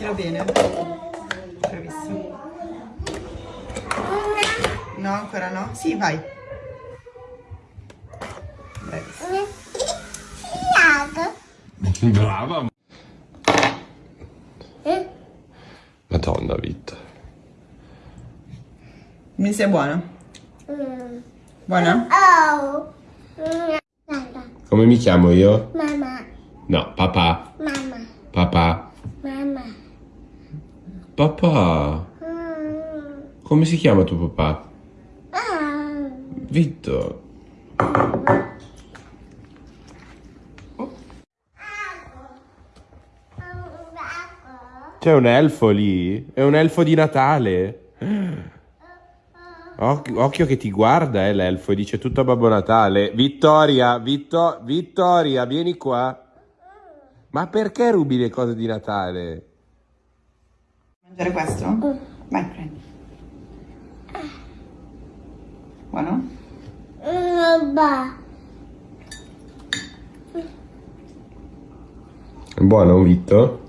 mettilo bene. Bravissimo. No, ancora no? Sì, vai. Bravissimo. Brava. Madonna vita. Mi sei? Oh. Mamma. Come mi chiamo io? Mamma. No, papà. Mamma. Papà. Papà. Come si chiama tuo papà? Vitto. C'è un elfo lì? È un elfo di Natale. Oc- occhio che ti guarda, eh, l'elfo, e dice tutto a Babbo Natale. Vittoria, Vitto- Vittoria, vieni qua. Ma perché rubi le cose di Natale? Mangiare questo? Vai, prendi. Buono? È buono, Vitto?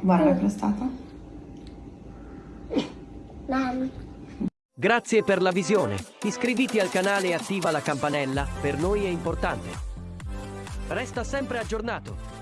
Buona la crostata? Mamma. Grazie per la visione. Iscriviti al canale e attiva la campanella, per noi è importante. Resta sempre aggiornato.